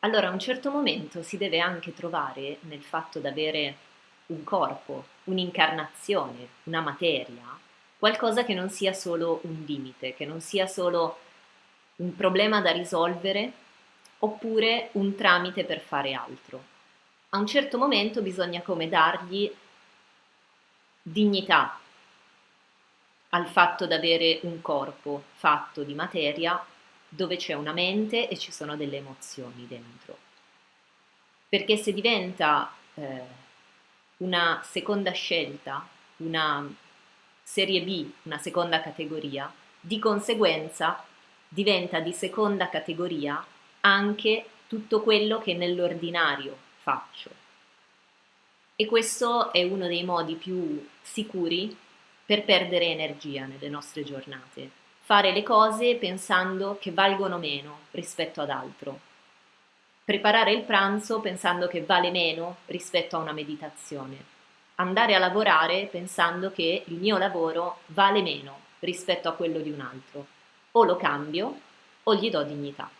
Allora a un certo momento si deve anche trovare nel fatto di avere un corpo, un'incarnazione, una materia, qualcosa che non sia solo un limite, che non sia solo un problema da risolvere oppure un tramite per fare altro. A un certo momento bisogna come dargli dignità al fatto di avere un corpo fatto di materia dove c'è una mente e ci sono delle emozioni dentro. Perché se diventa eh, una seconda scelta, una serie B, una seconda categoria, di conseguenza diventa di seconda categoria anche tutto quello che nell'ordinario faccio. E questo è uno dei modi più sicuri per perdere energia nelle nostre giornate. Fare le cose pensando che valgono meno rispetto ad altro. Preparare il pranzo pensando che vale meno rispetto a una meditazione. Andare a lavorare pensando che il mio lavoro vale meno rispetto a quello di un altro. O lo cambio o gli do dignità.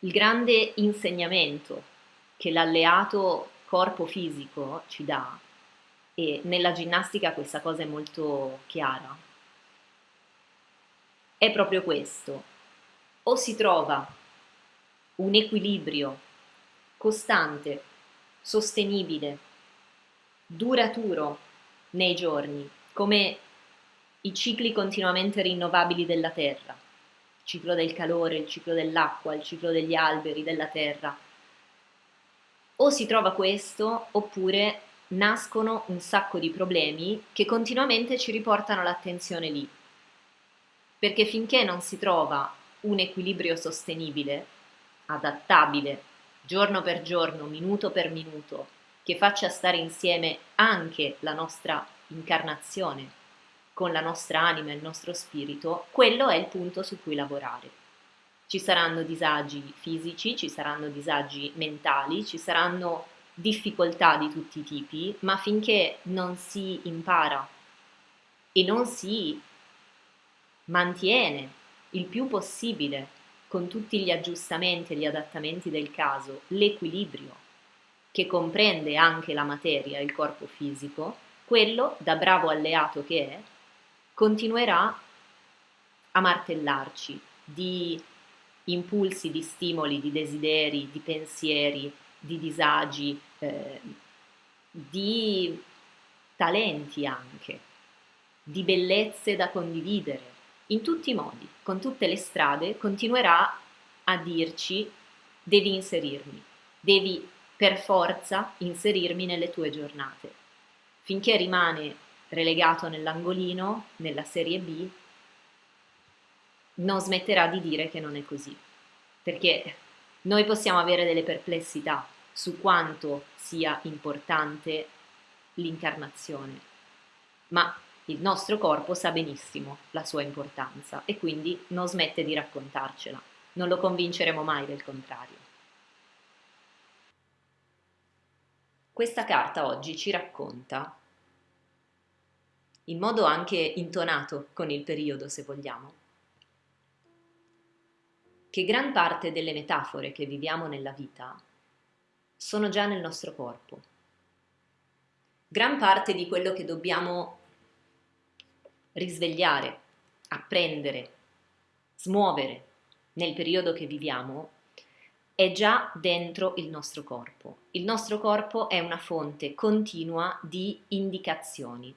Il grande insegnamento che l'alleato corpo fisico ci dà e nella ginnastica questa cosa è molto chiara. È proprio questo. O si trova un equilibrio costante, sostenibile, duraturo nei giorni, come i cicli continuamente rinnovabili della Terra, il ciclo del calore, il ciclo dell'acqua, il ciclo degli alberi, della terra. O si trova questo, oppure nascono un sacco di problemi che continuamente ci riportano l'attenzione lì. Perché finché non si trova un equilibrio sostenibile, adattabile, giorno per giorno, minuto per minuto, che faccia stare insieme anche la nostra incarnazione con la nostra anima e il nostro spirito, quello è il punto su cui lavorare. Ci saranno disagi fisici, ci saranno disagi mentali, ci saranno difficoltà di tutti i tipi, ma finché non si impara e non si mantiene il più possibile con tutti gli aggiustamenti e gli adattamenti del caso l'equilibrio che comprende anche la materia il corpo fisico, quello, da bravo alleato che è, continuerà a martellarci di impulsi, di stimoli, di desideri, di pensieri, di disagi, eh, di talenti anche, di bellezze da condividere, in tutti i modi, con tutte le strade, continuerà a dirci devi inserirmi, devi per forza inserirmi nelle tue giornate. Finché rimane relegato nell'angolino, nella serie B, non smetterà di dire che non è così. Perché noi possiamo avere delle perplessità su quanto sia importante l'incarnazione, ma il nostro corpo sa benissimo la sua importanza e quindi non smette di raccontarcela. Non lo convinceremo mai del contrario. Questa carta oggi ci racconta in modo anche intonato con il periodo se vogliamo, che gran parte delle metafore che viviamo nella vita sono già nel nostro corpo. Gran parte di quello che dobbiamo risvegliare, apprendere, smuovere nel periodo che viviamo è già dentro il nostro corpo. Il nostro corpo è una fonte continua di indicazioni,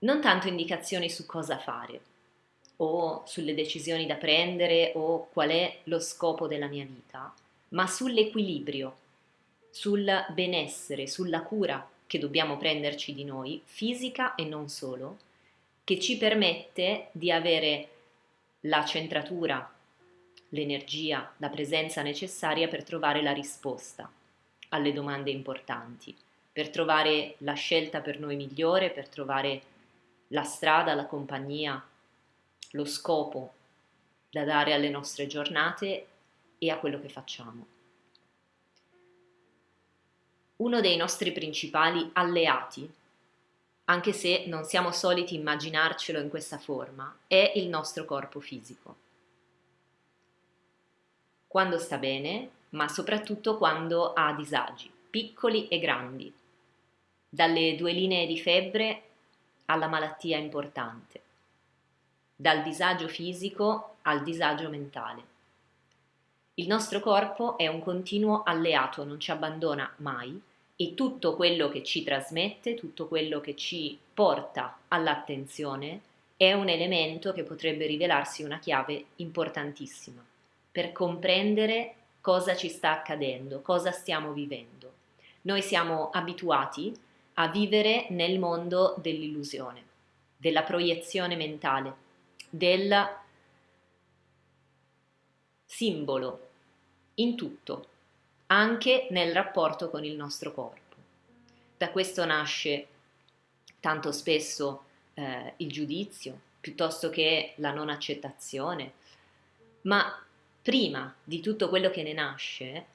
non tanto indicazioni su cosa fare o sulle decisioni da prendere o qual è lo scopo della mia vita, ma sull'equilibrio, sul benessere, sulla cura che dobbiamo prenderci di noi, fisica e non solo, che ci permette di avere la centratura, l'energia, la presenza necessaria per trovare la risposta alle domande importanti, per trovare la scelta per noi migliore, per trovare la strada, la compagnia, lo scopo da dare alle nostre giornate e a quello che facciamo. Uno dei nostri principali alleati, anche se non siamo soliti immaginarcelo in questa forma, è il nostro corpo fisico. quando sta bene, ma soprattutto quando ha disagi, piccoli e grandi, dalle due linee di febbre alla malattia importante, dal disagio fisico al disagio mentale. Il nostro corpo è un continuo alleato, non ci abbandona mai e tutto quello che ci trasmette, tutto quello che ci porta all'attenzione è un elemento che potrebbe rivelarsi una chiave importantissima per comprendere cosa ci sta accadendo, cosa stiamo vivendo. Noi siamo abituati a vivere nel mondo dell'illusione, della proiezione mentale, del simbolo in tutto, anche nel rapporto con il nostro corpo. Da questo nasce tanto spesso eh, il giudizio, piuttosto che la non accettazione, ma prima di tutto quello che ne nasce,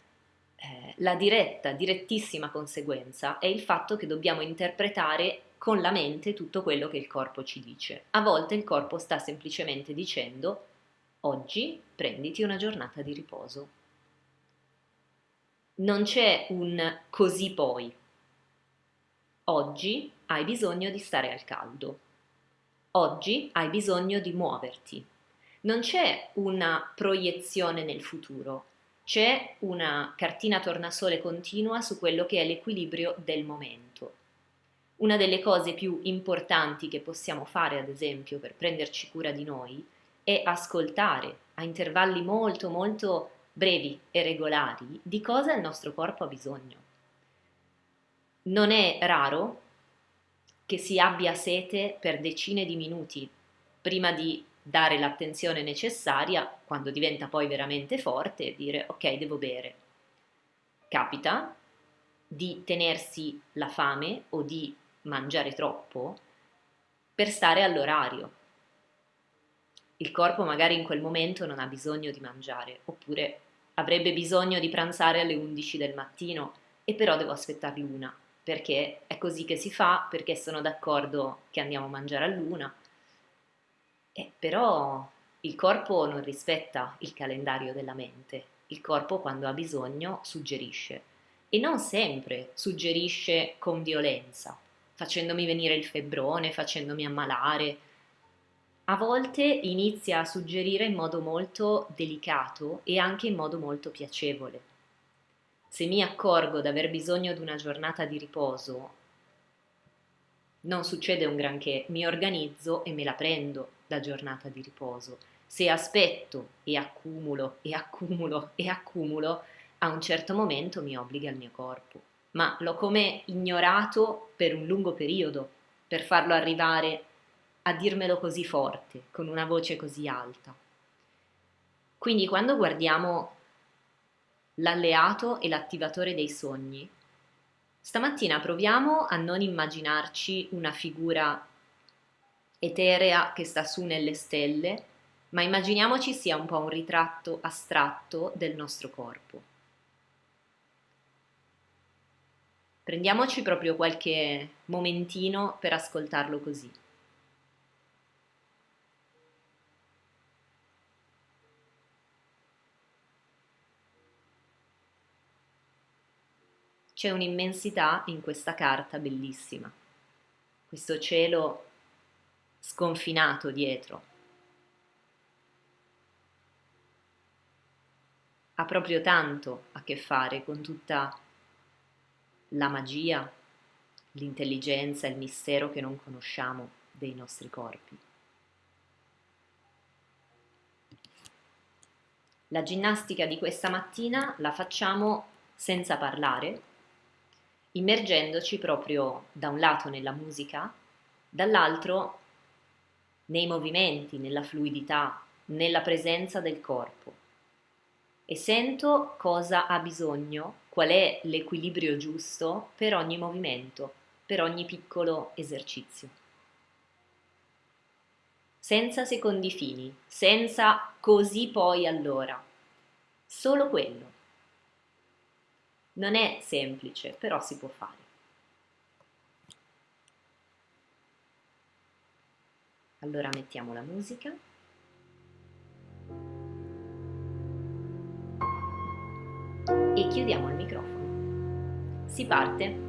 eh, la diretta, direttissima conseguenza è il fatto che dobbiamo interpretare con la mente tutto quello che il corpo ci dice. A volte il corpo sta semplicemente dicendo oggi prenditi una giornata di riposo. Non c'è un così poi. Oggi hai bisogno di stare al caldo. Oggi hai bisogno di muoverti. Non c'è una proiezione nel futuro, c'è una cartina tornasole continua su quello che è l'equilibrio del momento. Una delle cose più importanti che possiamo fare, ad esempio, per prenderci cura di noi, è ascoltare a intervalli molto molto brevi e regolari di cosa il nostro corpo ha bisogno. Non è raro che si abbia sete per decine di minuti prima di dare l'attenzione necessaria quando diventa poi veramente forte e dire ok devo bere. Capita di tenersi la fame o di mangiare troppo per stare all'orario. Il corpo magari in quel momento non ha bisogno di mangiare oppure avrebbe bisogno di pranzare alle 11 del mattino e però devo aspettare l'una perché è così che si fa, perché sono d'accordo che andiamo a mangiare a luna eh, però il corpo non rispetta il calendario della mente, il corpo quando ha bisogno suggerisce e non sempre suggerisce con violenza, facendomi venire il febbrone, facendomi ammalare. A volte inizia a suggerire in modo molto delicato e anche in modo molto piacevole. Se mi accorgo di aver bisogno di una giornata di riposo, non succede un granché, mi organizzo e me la prendo la giornata di riposo. Se aspetto e accumulo e accumulo e accumulo, a un certo momento mi obbliga il mio corpo. Ma l'ho come ignorato per un lungo periodo, per farlo arrivare a dirmelo così forte, con una voce così alta. Quindi quando guardiamo l'alleato e l'attivatore dei sogni, stamattina proviamo a non immaginarci una figura eterea che sta su nelle stelle, ma immaginiamoci sia un po' un ritratto astratto del nostro corpo. Prendiamoci proprio qualche momentino per ascoltarlo così. C'è un'immensità in questa carta bellissima. Questo cielo sconfinato dietro. Ha proprio tanto a che fare con tutta la magia, l'intelligenza, il mistero che non conosciamo dei nostri corpi. La ginnastica di questa mattina la facciamo senza parlare, immergendoci proprio da un lato nella musica, dall'altro nei movimenti, nella fluidità, nella presenza del corpo. E sento cosa ha bisogno, qual è l'equilibrio giusto per ogni movimento, per ogni piccolo esercizio. Senza secondi fini, senza così poi allora. Solo quello. Non è semplice, però si può fare. Allora mettiamo la musica. e chiudiamo il microfono. Si parte?